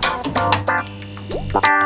Bye.